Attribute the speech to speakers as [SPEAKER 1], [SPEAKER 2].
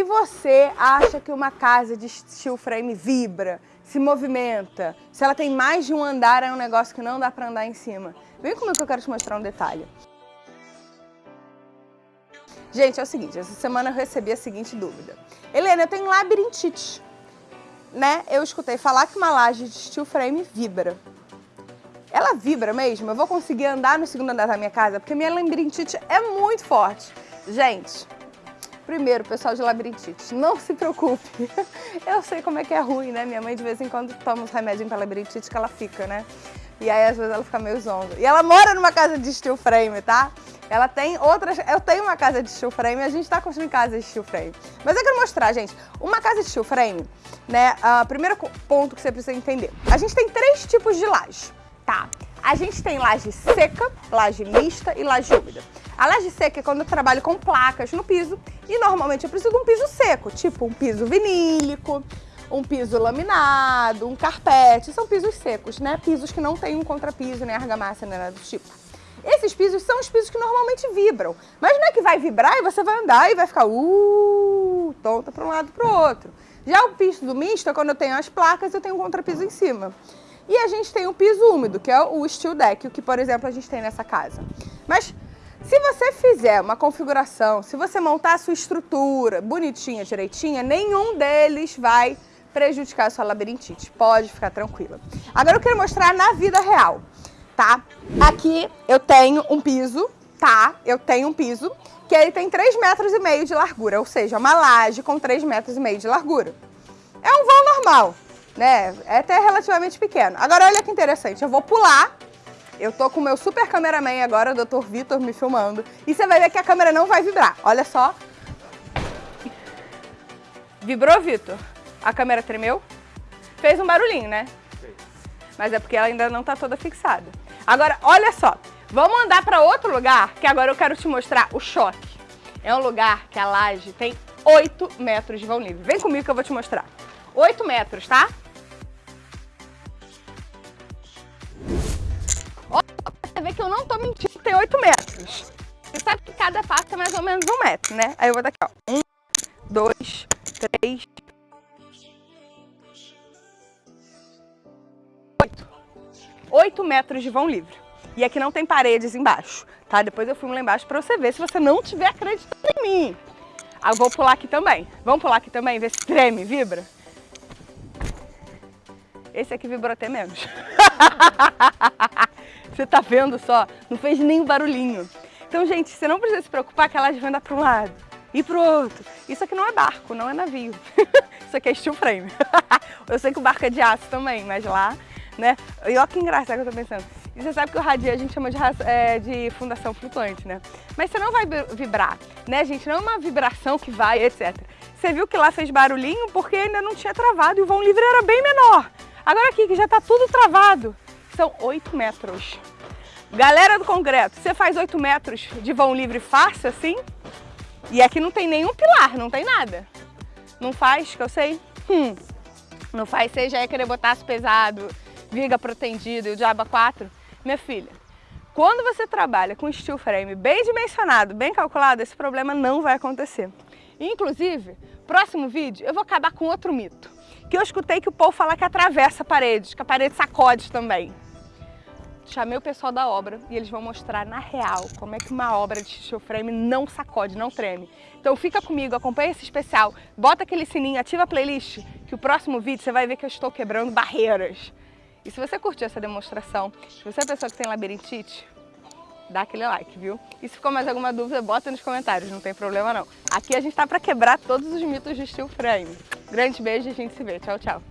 [SPEAKER 1] Se você acha que uma casa de steel frame vibra, se movimenta, se ela tem mais de um andar, é um negócio que não dá para andar em cima. Vem comigo que eu quero te mostrar um detalhe. Gente, é o seguinte, essa semana eu recebi a seguinte dúvida. Helena, eu tenho labirintite, né? Eu escutei falar que uma laje de steel frame vibra. Ela vibra mesmo? Eu vou conseguir andar no segundo andar da minha casa? Porque minha labirintite é muito forte. Gente, primeiro, pessoal de labirintite, não se preocupe. Eu sei como é que é ruim, né? Minha mãe de vez em quando toma uns remédios para labirintite que ela fica, né? E aí às vezes ela fica meio zonga. E ela mora numa casa de steel frame, tá? Ela tem outras... Eu tenho uma casa de steel frame a gente está construindo casa de steel frame. Mas eu quero mostrar, gente, uma casa de steel frame, né? Uh, primeiro ponto que você precisa entender. A gente tem três tipos de laje, tá? A gente tem laje seca, laje mista e laje úmida. A laje seca é quando eu trabalho com placas no piso e normalmente eu preciso de um piso seco, tipo um piso vinílico, um piso laminado, um carpete, são pisos secos, né? Pisos que não tem um contrapiso, nem argamassa, nem nada do tipo. Esses pisos são os pisos que normalmente vibram. Mas não é que vai vibrar e você vai andar e vai ficar uh, tonta para um lado para o outro. Já o piso do misto é quando eu tenho as placas eu tenho um contrapiso em cima. E a gente tem o piso úmido, que é o steel deck, o que, por exemplo, a gente tem nessa casa. Mas se você fizer uma configuração, se você montar a sua estrutura bonitinha, direitinha, nenhum deles vai prejudicar a sua labirintite. Pode ficar tranquila. Agora eu quero mostrar na vida real tá? Aqui eu tenho um piso, tá? Eu tenho um piso que ele tem 3 metros e meio de largura, ou seja, uma laje com 3 metros e meio de largura. É um vão normal, né? É até relativamente pequeno. Agora olha que interessante, eu vou pular, eu tô com o meu super cameraman agora, o Dr. Vitor, me filmando, e você vai ver que a câmera não vai vibrar. Olha só. Vibrou, Vitor? A câmera tremeu? Fez um barulhinho, né? Mas é porque ela ainda não tá toda fixada. Agora, olha só, vamos andar para outro lugar, que agora eu quero te mostrar o choque. É um lugar que a laje tem 8 metros de vão livre. Vem comigo que eu vou te mostrar. 8 metros, tá? Você vê que eu não tô mentindo, tem 8 metros. Você sabe que cada passo é mais ou menos um metro, né? Aí eu vou daqui, ó. Um, dois, três, oito. 8 metros de vão livre. E aqui não tem paredes embaixo, tá? Depois eu filmo lá embaixo para você ver se você não tiver acreditando em mim. Ah, vou pular aqui também. Vamos pular aqui também, ver se treme, vibra? Esse aqui vibrou até menos. você tá vendo só? Não fez nenhum barulhinho. Então, gente, você não precisa se preocupar que ela vai andar para um lado e para o outro. Isso aqui não é barco, não é navio. Isso aqui é steel frame. eu sei que o barco é de aço também, mas lá né? E olha que engraçado que eu tô pensando. E você sabe que o radinho a gente chama de, é, de fundação flutuante, né? Mas você não vai vibrar, né, gente? Não é uma vibração que vai, etc. Você viu que lá fez barulhinho porque ainda não tinha travado e o vão livre era bem menor. Agora aqui, que já tá tudo travado, são 8 metros. Galera do concreto, você faz 8 metros de vão livre fácil assim? E aqui não tem nenhum pilar, não tem nada. Não faz, que eu sei? Hum, não faz, você já ia querer botar pesado, viga protendido e o diaba 4, minha filha, quando você trabalha com steel frame bem dimensionado, bem calculado, esse problema não vai acontecer. Inclusive, próximo vídeo eu vou acabar com outro mito, que eu escutei que o povo fala que atravessa paredes, que a parede sacode também. Chamei o pessoal da obra e eles vão mostrar na real como é que uma obra de steel frame não sacode, não treme. Então fica comigo, acompanha esse especial, bota aquele sininho, ativa a playlist, que o próximo vídeo você vai ver que eu estou quebrando barreiras. E se você curtiu essa demonstração, se você é pessoa que tem labirintite, dá aquele like, viu? E se ficou mais alguma dúvida, bota nos comentários, não tem problema não. Aqui a gente tá para quebrar todos os mitos de steel frame. Grande beijo e a gente se vê. Tchau, tchau.